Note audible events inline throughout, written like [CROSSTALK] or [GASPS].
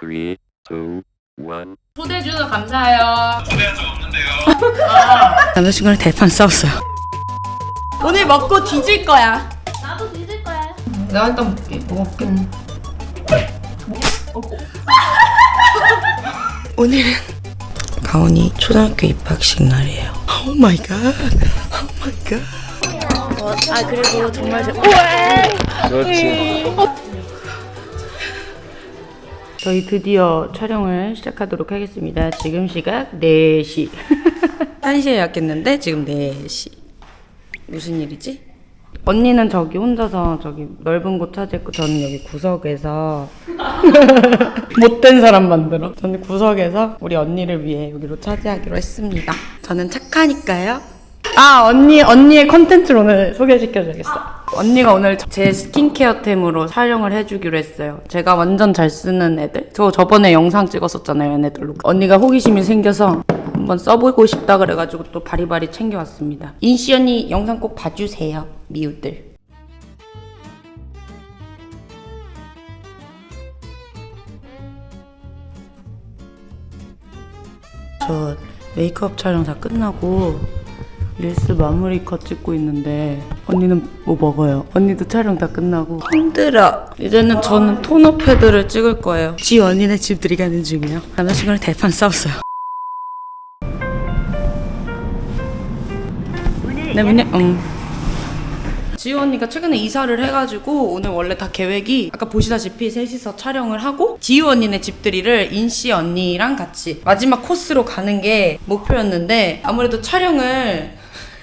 Three, two, one. 초대해 주셔서 감사해요. 초대한 적 없는데요. 남자친구랑 대판 싸웠어요. 오늘 먹고 뒤질 거야. 나도 뒤질 거야. 내가 일단 먹을게. 오늘은 가온이 초등학교 입학식 날이에요. Oh my God. Oh my God. 아 그리고 정말 제... 그렇지. 저희 드디어 촬영을 시작하도록 하겠습니다. 지금 시각 4시. 1시에 예약했는데 지금 4시. 무슨 일이지? 언니는 저기 혼자서 저기 넓은 곳 찾았고 저는 여기 구석에서 [LAUGHS] 못된 사람 만들어. 저는 구석에서 우리 언니를 위해 여기로 차지하기로 했습니다. 저는 착하니까요. 아 언니 언니의 컨텐츠를 오늘 소개시켜줘야겠어. 언니가 오늘 제 스킨케어템으로 촬영을 해주기로 했어요. 제가 완전 잘 쓰는 애들. 저 저번에 영상 찍었었잖아요, 얘네들로. 언니가 호기심이 생겨서 한번 써보고 싶다 그래가지고 또 바리바리 챙겨왔습니다. 인시 언니 영상 꼭 봐주세요, 미우들. 저 메이크업 촬영 다 끝나고 릴스 마무리 컷 찍고 있는데 언니는 뭐 먹어요? 언니도 촬영 다 끝나고. 힘들어. 이제는 저는 토너 패드를 찍을 거예요. 지 언니네 집 들이 가는 중이에요. 남자친구랑 대판 싸웠어요. 네 문제 응. 지우 언니가 최근에 이사를 해가지고 오늘 원래 다 계획이 아까 보시다시피 셋이서 촬영을 하고 지우 언니네 집들이를 인씨 언니랑 같이 마지막 코스로 가는 게 목표였는데 아무래도 촬영을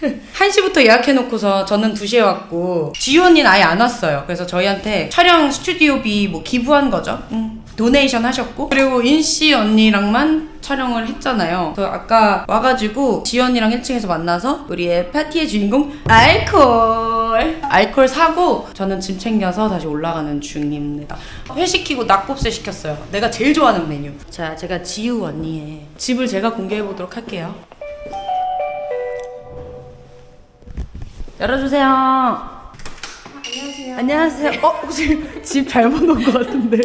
[LAUGHS] 1시부터 예약해놓고서 저는 2시에 왔고 지우 언니는 아예 안 왔어요. 그래서 저희한테 촬영 스튜디오비 뭐 기부한 거죠. 음, 도네이션 하셨고 그리고 인씨 언니랑만 촬영을 했잖아요. 그래서 아까 와가지고 언니랑 1층에서 만나서 우리의 파티의 주인공 알콜. 알콜 사고 저는 짐 챙겨서 다시 올라가는 중입니다. 회 시키고 낙곱새 시켰어요. 내가 제일 좋아하는 메뉴. 자 제가 지우 언니의 집을 제가 공개해 보도록 할게요 열어주세요. 안녕하세요. 안녕하세요. 어 혹시 집 잘못 온 것 같은데?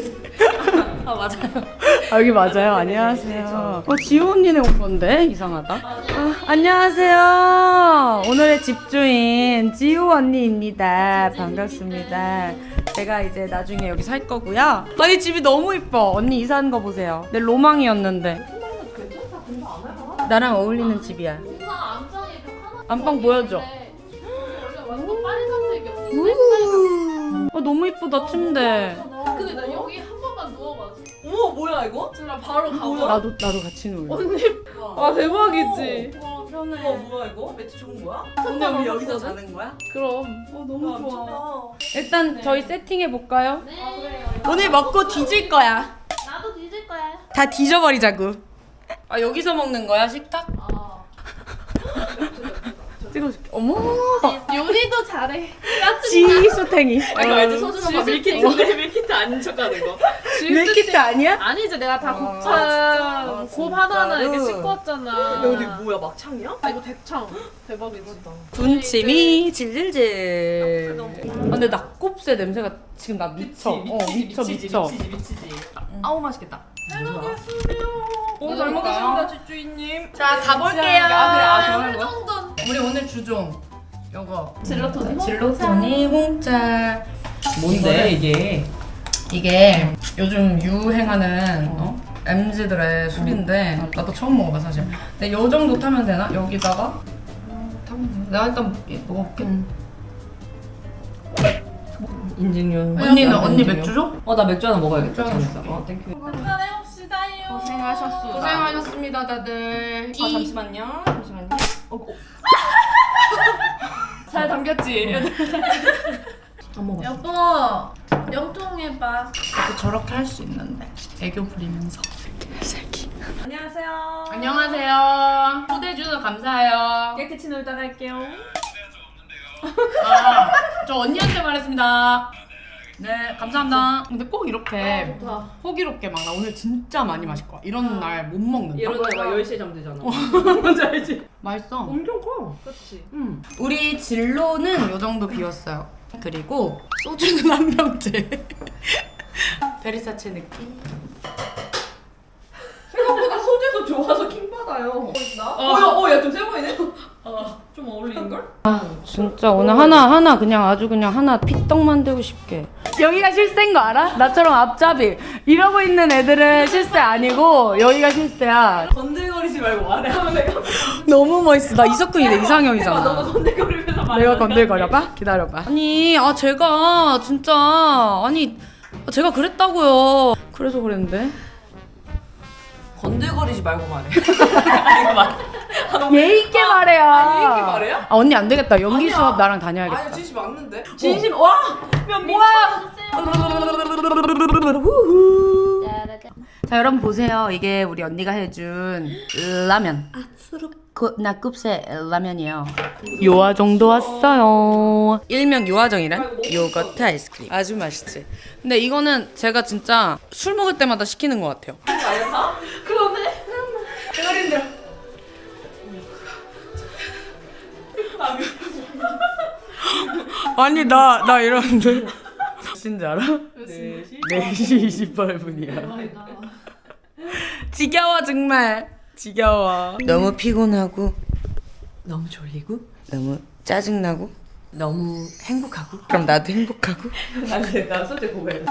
아 맞아요. 아, 여기 맞아요. 안녕하세요. 어 지호 언니네 온 건데 이상하다. 아, 안녕하세요. 오늘의 집주인 지호 언니입니다. 반갑습니다. 제가 이제 나중에 여기 살 거고요. 아니 집이 너무 이뻐. 언니 이사한 거 보세요. 내 로망이었는데. 나랑 어울리는 집이야. 벽 하나. 안방 보여줘. 완전 빨간색이었어. 아 너무 이쁘다 침대. 근데 나 여기 한 번만 누워가지고. 어머 뭐야 이거? 진짜 바로 가고. 나도 나도 같이 놀래. 와 대박이지. 와 편해. 어 뭐야 이거? 매트 좋은 거야? 근데 우리 여기서 자는 거야? 그럼. 어 너무 와, 미쳤다. 일단 저희 세팅해 볼까요? 네. 아, 그래요. 오늘 먹고 뒤질 거야. 나도 뒤질 거야. 다 뒤져버리자고. 아 여기서 먹는 거야 식탁? 어. 찍어줄게. 어머. [LAUGHS] 요리도 잘해. 지수탱이. 아 이거 알지? 소준 오빠 밀키트인데 밀키트 아닌 척하는 거. 밀키트 아니야? 아니지 내가 다 곱창 아, 곱 하나하나 이렇게? 씻고 왔잖아. 여기 뭐야 막창이야? 아 이거 대창. 대박이지. 군침이 질질질. 너무 아, 근데 낙곱새 냄새가 지금 나 미쳐. 어 미쳐 미쳐. 미치지 미치지. 아우 맛있겠다. 오, 잘 먹겠습니다 집주인님. 자 가볼게요. 아 그래 아. 정돈. 우리 오늘 주종. 요거. 질러토니. 질로토니 홍차. 뭔데 이게? 이게 요즘 유행하는 어? MZ들의 술인데 나도 처음 먹어봐 사실 근데 요 정도 타면 되나? 여기다가 타면? 내가 일단 먹어볼게 인증용. 언니는 언니 맥주 줘? 어 나 맥주 하나 먹어야겠다. 맥주 하나. 줄게. 어 thank you. 해봅시다요. 고생하셨어. 고생하셨습니다 다들 아 잠시만요. 잠시만요. 어, 어. [LAUGHS] 잘 담겼지. 안 먹었어. 여보 영통해봐. 저렇게 할 수 있는데 애교 부리면서 살기 안녕하세요. 안녕하세요 초대해 주셔서 감사해요 깨끗이 놀다 갈게요. 아, 저 언니한테 말했습니다. 네, 감사합니다. 근데 꼭 이렇게 좋다. 호기롭게 막 나 오늘 진짜 많이 마실 거야. 이런 날 못 먹는다. 이러다가 10시에 잠들잖아. [LAUGHS] 뭔지 알지? 맛있어. 엄청 커. 그렇지. 음. 우리 진로는 요 정도 비웠어요. 그리고 소주는 한 병째. [LAUGHS] 베리사체 느낌. 어 야 좀세 보이네. 어좀 어울리는 걸? 진짜 오늘 하나 하나 그냥 아주 그냥 하나 피떡 만들고 싶게. 여기가 실세인 거 알아? 나처럼 앞잡이. 이러고 있는 애들은 실세 아니고 여기가 실세야. 건들거리지 말고 말해 하면 내가 [LAUGHS] 너무 멋있어. 나 이석훈이네 이상형이잖아. 너가 건들거리면서 말해. 내가 건들거려봐? 기다려봐. 아니 아 제가 진짜 아니 아, 제가 그랬다고요. 그래서 그랬는데 건들거리지 말고 말해. [LAUGHS] 이거 말. 예의 있게 말해요 예의 있게 말해요? 아 언니 안 되겠다 연기 아니야. 수업 나랑 다녀야겠다 아니 진심 맞는데? 진심 와. 야 뭐야? 자 여러분 보세요 이게 우리 언니가 해준 라면 그, 나급새 라면이에요 요아 정도 왔어요 일명 요아정이란 요거트 아이스크림 아주 맛있지 근데 이거는 제가 진짜 술 먹을 때마다 시키는 것 같아요 그러네. 대가리 힘들어. 아니 나 나 이러는데 몇시인지 알아? 4시 28분이야 지겨워 정말 지겨워 너무 피곤하고 너무 졸리고 너무 짜증나고 너무 행복하고. 그럼 나도 행복하고 아니 나 솔직히 고백.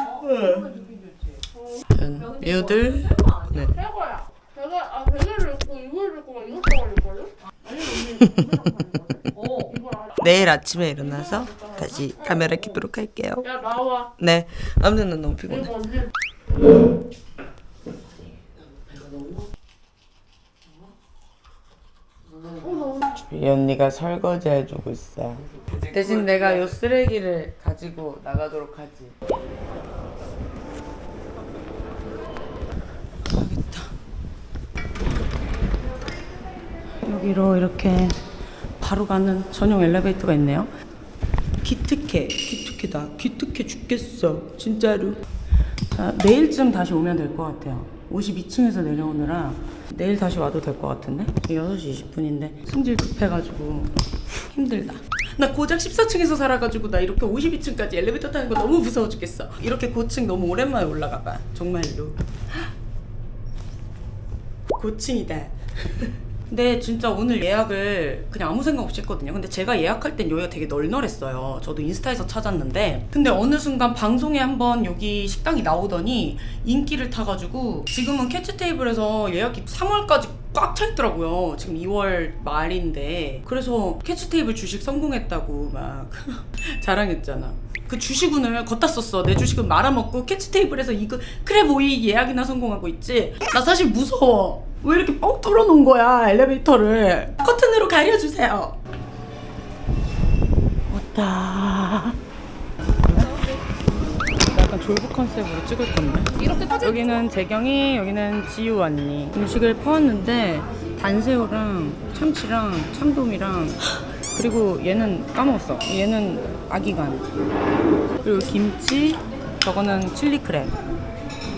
네. 배가 아 배를 넣고 이걸 넣고 막 이것도 걸릴걸요? 어. 내일 아침에 일어나서 다시 카메라 켜도록 할게요 야 나와. 네 아무튼 난 너무 피곤해 언니. 이 언니가 설거지 해주고 있어. 대신 내가 요 쓰레기를 가지고 나가도록 하지. 여기로 이렇게 바로 가는 전용 엘리베이터가 있네요. 기특해 기특해다. 기특해 죽겠어 진짜로. 자 내일쯤 다시 오면 될 것 같아요 52층에서 내려오느라 내일 다시 와도 될 것 같은데? 6시 20분인데 승질 급해가지고 힘들다. 나 고작 14층에서 살아가지고 나 이렇게 52층까지 엘리베이터 타는 거 너무 무서워 죽겠어. 이렇게 고층 너무 오랜만에 올라가봐. 정말로. [GASPS] 고층이다 [LAUGHS] 근데 진짜 오늘 예약을 그냥 아무 생각 없이 했거든요. 근데 제가 예약할 땐 여기가 되게 널널했어요. 저도 인스타에서 찾았는데. 근데 어느 순간 방송에 한번 여기 식당이 나오더니 인기를 타가지고 지금은 캐치 테이블에서 예약이 3월까지 꽉 차 있더라고요. 지금 2월 말인데. 그래서 캐치 테이블 주식 성공했다고 막 [LAUGHS] 자랑했잖아. 그 주식운을 거따 썼어. 내 주식은 말아먹고 캐치 테이블에서 이거 크랩 오이 예약이나 성공하고 있지. 나 사실 무서워. 왜 이렇게 뻥 뚫어놓은 거야 엘리베이터를 커튼으로 가려주세요. 왔다. 약간 졸부 컨셉으로 찍을 건데. 여기는 재경이, 여기는 지우 언니. 음식을 퍼왔는데 단새우랑 참치랑 참돔이랑 그리고 얘는 까먹었어. 얘는 아기간. 그리고 김치, 저거는 칠리 크랩.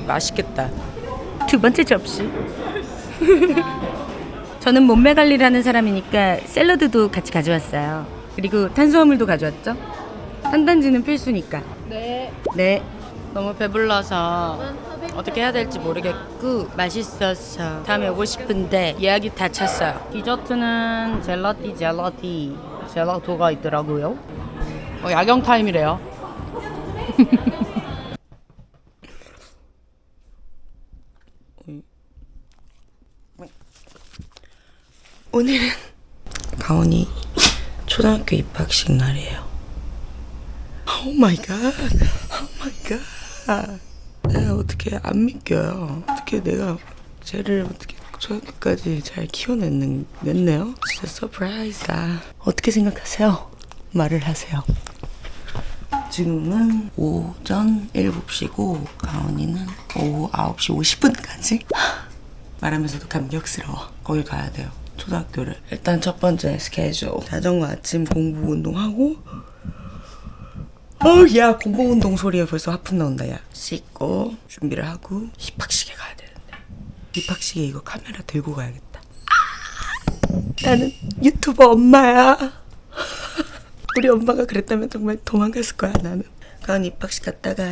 맛있겠다. 두 번째 접시. 저는 몸매 관리를 하는 사람이니까 샐러드도 같이 가져왔어요. 그리고 탄수화물도 가져왔죠. 탄단지는 필수니까. 네. 네. 너무 배불러서 어떻게 해야 될지 모르겠고 맛있었어. 다음에 오고 싶은데 예약이 다 찼어요. 디저트는 젤라띠 젤라띠 젤라토가 있더라고요. 어, 야경 타임이래요. [LAUGHS] 오늘은 가온이 초등학교 입학식 날이에요. Oh my God. Oh my God. 내가 어떻게 안 믿겨요. 어떻게 내가 쟤를 어떻게 초등학교까지 잘 키워냈는, 냈네요. 진짜 surprise다. 어떻게 생각하세요? 말을 하세요. 지금은 오전 7시고 가온이는 오후 9시 50분까지 [GASPS] 말하면서도 감격스러워. 거길 가야 돼요. 초등학교를. 일단 첫 번째 스케줄. 자전거 아침 공부 운동하고. 어우 야 공복 운동 소리에 벌써 하품 나온다 야. 씻고 준비를 하고 입학식에 가야 되는데. 입학식에 이거 카메라 들고 가야겠다. 아, 나는 유튜버 엄마야. [LAUGHS] 우리 엄마가 그랬다면 정말 도망갔을 거야 나는. 가은이 입학식 갔다가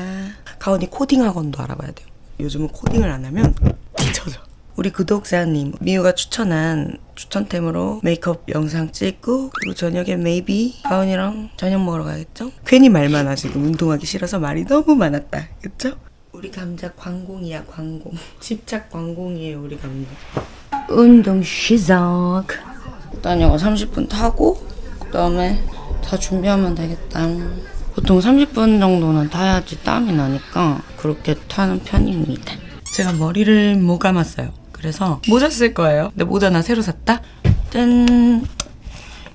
가은이 코딩 학원도 알아봐야 돼요. 요즘은 코딩을 안 하면 뒤쳐져 우리 구독자님 미우가 추천한 추천템으로 메이크업 영상 찍고 그리고 저녁에 maybe 가은이랑 저녁 먹으러 가겠죠? 괜히 말만 하 지금 운동하기 싫어서 말이 너무 많았다. 그쵸? 우리 감자 광공이야 광공. [LAUGHS] 집착 광공이에요 우리 감자. 운동 시작. 일단 이거 30분 타고 그 다음에 다 준비하면 되겠다. 보통 30분 정도는 타야지 땀이 나니까 그렇게 타는 편입니다. 제가 머리를 못 감았어요 그래서 모자 쓸 거예요 근데 모자 나 새로 샀다 짠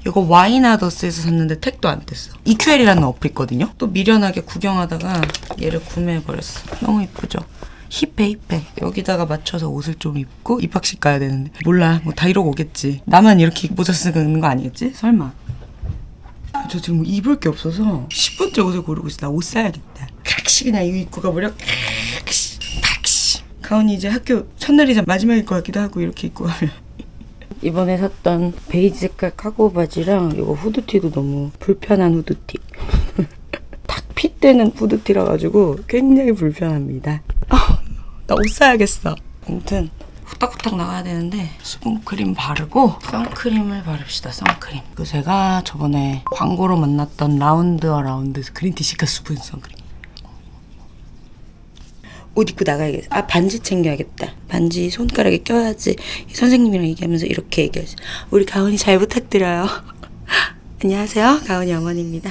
이거 와이나더스에서 샀는데 택도 안 뗐어. EQL이라는 어플 있거든요. 또 미련하게 구경하다가 얘를 구매해버렸어. 너무 이쁘죠? 힙해 힙해. 여기다가 맞춰서 옷을 좀 입고 입학식 가야 되는데 몰라 뭐 다 이러고 오겠지. 나만 이렇게 모자 쓰는 거 아니겠지? 설마. 저 지금 뭐 입을 게 없어서 10분째 옷을 고르고 있어. 나 옷 사야겠다. 크락시 그냥 이거 입고 가버려. 가은이 이제 학교 첫날이자 마지막일 것 같기도 하고 이렇게 입고 가면. 이번에 샀던 베이지 색깔 카고 바지랑 이거 후드티도 너무 불편한 후드티. [LAUGHS] 딱 fit되는 후드티라 가지고 굉장히 불편합니다. 아, 나 옷 사야겠어. 아무튼 후딱후딱 나가야 되는데 수분크림 바르고 선크림을 바릅시다. 선크림. 그 제가 저번에 광고로 만났던 라운드어라운드 그린티 시카 수분 선크림. 옷 입고 나가야겠어. 아 반지 챙겨야겠다. 반지 손가락에 껴야지. 선생님이랑 얘기하면서 이렇게 얘기하지. 우리 가은이 잘 부탁드려요. [LAUGHS] 안녕하세요. 가은이 어머니입니다.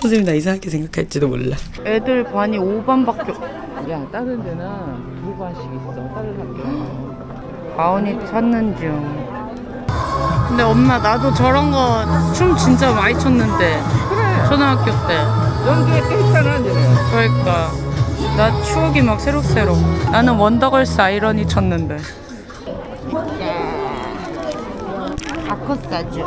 선생님 나 이상하게 생각할지도 몰라. 애들 반이 5반밖에 야 다른 데는 두 반씩 있어 다른 학교 [GASPS] 가은이 찾는 중. 근데 엄마 나도 저런 거 춤 진짜 많이 췄는데 그래 초등학교 때. 연기에 꽤 있잖아 그러니까 나 추억이 막 새록새록. 나는 원더걸스 아이러니 쳤는데. 바코스타주.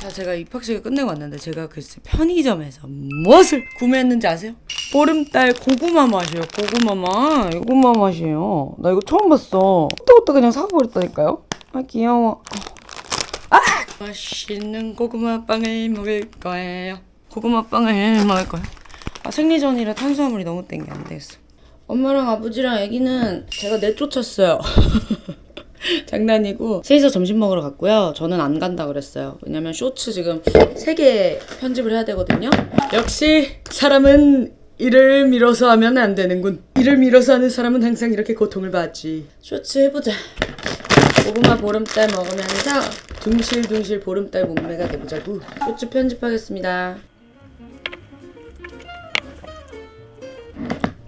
자 제가 입학식을 끝내고 왔는데 제가 글쎄 편의점에서 무엇을 구매했는지 아세요? 보름달 고구마 맛이에요 고구마 맛. 고구마 맛이에요. 나 이거 처음 봤어. 그때부터 그냥 사버렸다니까요? 아 귀여워. 아! 맛있는 고구마 빵을 먹을 거예요. 고구마 빵을 먹을 거예요 아 생리전이라 탄수화물이 너무 땡겨 안 되겠어 엄마랑 아버지랑 아기는 제가 내쫓았어요 [LAUGHS] 장난이고 셋이서 점심 먹으러 갔고요. 저는 안 간다 그랬어요. 왜냐면 쇼츠 지금 세개 편집을 해야 되거든요. 역시 사람은 일을 밀어서 하면 안 되는군. 일을 밀어서 하는 사람은 항상 이렇게 고통을 받지. 쇼츠 해보자. 고구마 보름달 먹으면서 둥실둥실 보름달 몸매가 돼보자고. 쇼츠 편집하겠습니다.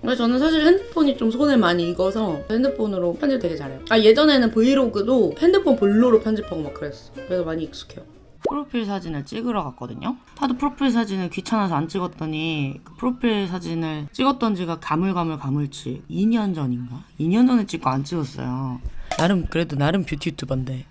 근데 저는 사실 핸드폰이 좀 손에 많이 익어서 핸드폰으로 편집 되게 잘해요. 아 예전에는 브이로그도 핸드폰 볼로로 편집하고 막 그랬어. 그래서 많이 익숙해요. 프로필 사진을 찍으러 갔거든요. 하도 프로필 사진을 귀찮아서 안 찍었더니 그 프로필 사진을 찍었던 지가 가물가물 가물치 2년 전인가? 2년 전에 찍고 안 찍었어요. 나름 그래도 나름 뷰티 유튜버인데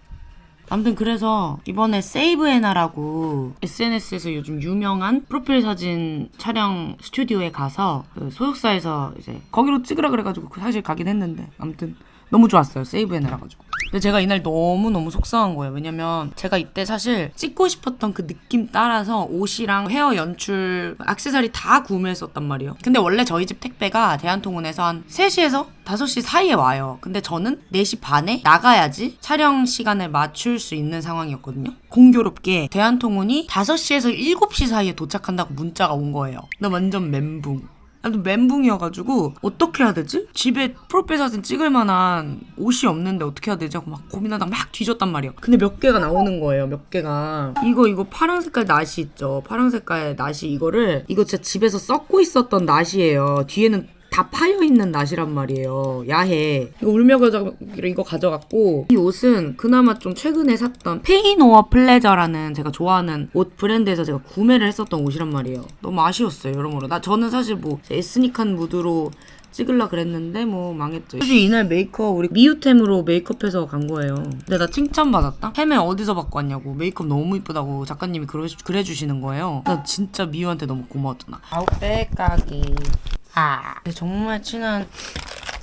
아무튼 그래서 이번에 세이브에나라고 SNS에서 요즘 유명한 프로필 사진 촬영 스튜디오에 가서 그 소속사에서 이제 거기로 찍으라 그래가지고 사실 가긴 했는데 아무튼 너무 좋았어요 세이브에나라 가지고. 근데 제가 이날 너무너무 속상한 거예요. 왜냐면 제가 이때 사실 찍고 싶었던 그 느낌 따라서 옷이랑 헤어 연출 액세서리 다 구매했었단 말이에요. 근데 원래 저희 집 택배가 대한통운에서 한 3시에서 5시 사이에 와요. 근데 저는 4시 반에 나가야지 촬영 시간을 맞출 수 있는 상황이었거든요. 공교롭게 대한통운이 5시에서 7시 사이에 도착한다고 문자가 온 거예요. 나 완전 멘붕 아무튼 멘붕이어가지고 어떻게 해야 되지? 집에 프로필 사진 찍을 만한 옷이 없는데 어떻게 해야 되지? 하고 막 고민하다가 막 뒤졌단 말이에요. 근데 몇 개가 나오는 거예요. 몇 개가. 이거 이거 파란 색깔 나시 있죠? 파란 색깔 나시 이거를 이거 진짜 집에서 썩고 있었던 나시예요. 뒤에는 다 파여 있는 나시란 말이에요. 야해. 이거 울며가지고 이거 가져갔고 이 옷은 그나마 좀 최근에 샀던 Pain or Pleasure라는 제가 좋아하는 옷 브랜드에서 제가 구매를 했었던 옷이란 말이에요. 너무 아쉬웠어요. 여러모로. 나 저는 사실 뭐 에스닉한 무드로 찍으려 그랬는데 뭐 망했죠. 사실 이날 메이크업 우리 미우템으로 메이크업해서 간 거예요. 근데 나 칭찬받았다? 햄에 어디서 받고 왔냐고 메이크업 너무 이쁘다고 작가님이 그러, 그래 주시는 거예요. 나 진짜 미우한테 너무 고마웠잖아. 아웃백 가기. 아. 정말 친한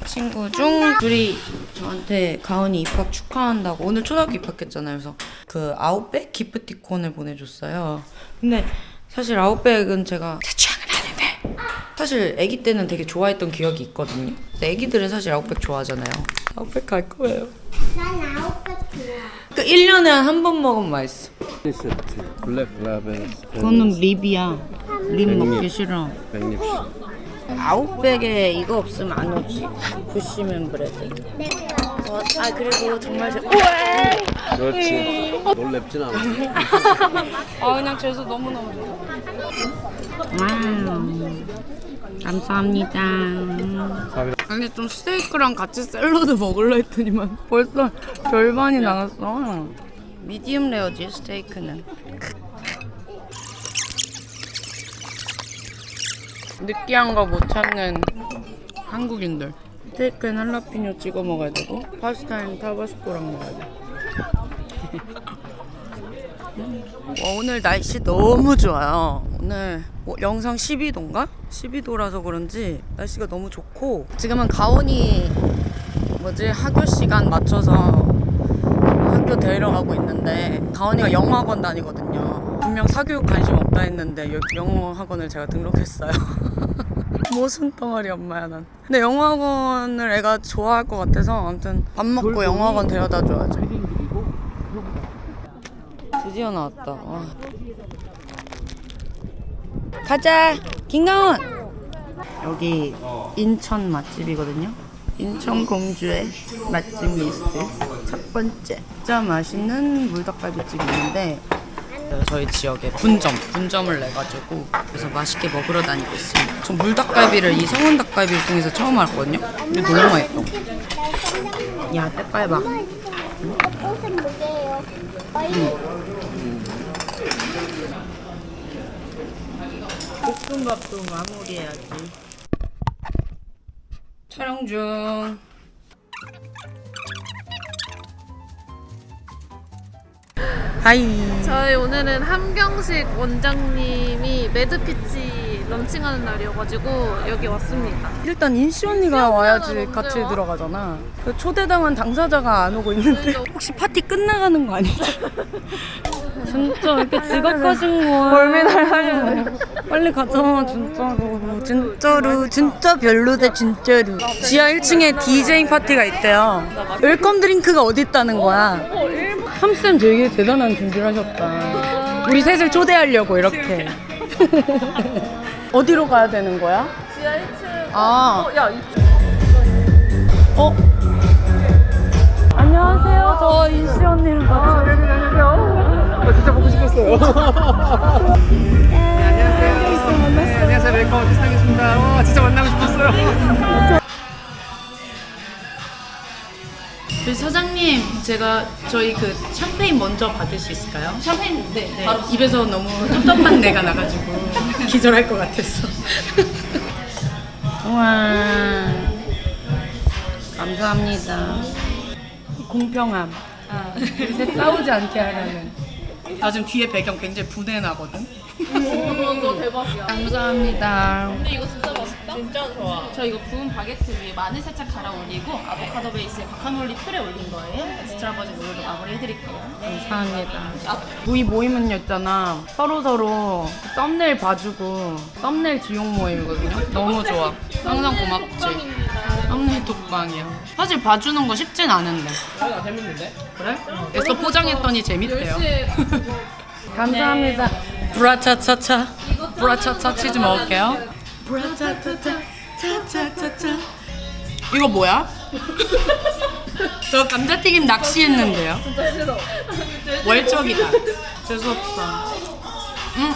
친구 중 둘이 저한테 가은이 입학 축하한다고 오늘 초등학교 입학했잖아요. 그래서 그 아웃백 기프티콘을 보내줬어요. 근데 사실 아웃백은 제가 제 취향은 아닌데 사실 아기 때는 되게 좋아했던 기억이 있거든요. 근데 아기들은 사실 아웃백 좋아하잖아요. 아웃백 갈 거예요. 난 아웃백 좋아. 그 1년에 한 번 먹으면 맛있어. 블랙 라벨 그거는 립이야. 립 먹기 싫어. 백립 아웃백에 이거 없으면 안 오지. 부시맨 브레드. 어, 아 그리고 정말 제... 그렇지 놀랍진 않아 아 그냥 재수 너무 너무 좋아. Wow. 감사합니다. 아니 좀 스테이크랑 같이 샐러드 먹을라 했더니만 벌써 절반이 나갔어. medium rare지 스테이크는. 느끼한 거 못 참는 한국인들. 스테이크엔 할라피뇨 찍어 먹어야 되고 파스타엔 타바스코랑 먹어야 돼. [LAUGHS] 와, 오늘 날씨 너무 좋아요. 오늘 뭐 영상 12도인가? 12도라서 그런지 날씨가 너무 좋고 지금은 가온이 뭐지 학교 시간 맞춰서 학교 데려가고 있는데 가온이가 영어 학원 다니거든요. 분명 사교육 관심 없다 했는데 여- 영어 학원을 제가 등록했어요. [LAUGHS] 무슨 덩어리 엄마야 난. 근데 학원을 애가 좋아할 것 같아서 아무튼 밥 먹고 학원 데려다 줘야죠. 드디어 나왔다. 와. 가자, 김가원. 여기 인천 맛집이거든요. 인천 공주의 맛집 리스트 첫 번째. 진짜 맛있는 물닭갈비집이 있는데 저희 지역에 분점, 분점을 내가지고 그래서 맛있게 먹으러 다니고 있습니다. 전 물닭갈비를 이 성원 닭갈비를 통해서 처음 알았거든요. 근데 너무 맛있어. 야, 때깔 봐. 꽃은 뭐게요? 볶음밥도 마무리해야지. 촬영 중. Hi. 저희 오늘은 함경식 원장님이 매드피치 런칭하는 날이어가지고 여기 왔습니다. 일단 인시 언니가 와야지 같이 와? 들어가잖아. 그 초대당한 당사자가 안 오고 있는데 [LAUGHS] 혹시 파티 끝나가는 거 아니죠? [LAUGHS] 진짜 이렇게 지각하신 거야. 벌메달 빨리 가자 진짜로 진짜로 진짜 별로대 진짜로. 지하 1층에 디제잉 파티가 있대요. welcome drink가 어디 있다는 거야? 함쌤 되게 대단한 준비를 하셨다. 우리 셋을 초대하려고 이렇게. 어디로 가야 되는 거야? 지하 1층. 아. 어, 야, 이 어? 안녕하세요. 저 인시 언니랑 같이. 아, 진짜 보고 싶었어요. 안녕하세요. 안녕하세요. welcome 비상했습니다. 와, 진짜 만나고 싶었어요. 저희 사장님, 제가 저희 그 샴페인 먼저 받을 수 있을까요? 샴페인 네. 바로 입에서 너무 텁텁한 내가 나가지고 기절할 것 같았어. 우와. 감사합니다. 공평함. 셋 싸우지 않게 하라는. 나 지금 뒤에 배경 굉장히 부내나거든. 너 대박이야. 감사합니다. 근데 이거 진짜 맛있다. 진짜 좋아. 저 이거 구운 바게트 위에 마늘 살짝 갈아 올리고 아보카도 베이스에 과카몰리 퓨레 올린 거예요. extra virgin 오일로 마무리 해드릴게요. 감사합니다. 우리 모임은요 있잖아 서로 서로 썸네일 봐주고 썸네일 지용 모임이거든요. 너무 좋아. 항상 고맙지. 썸네일 독방이야. 사실 봐주는 거 쉽진 않은데. 아, 재밌는데? 그래? 애써 포장했더니 재밌대요. [LAUGHS] 감사합니다. 브라차차차. 브라차차 치즈 먹을게요. 브라차차차 차차차차. 이거 뭐야? 저 감자튀김 낚시했는데요. 진짜 싫어. 월척이다. 재수없어. 응?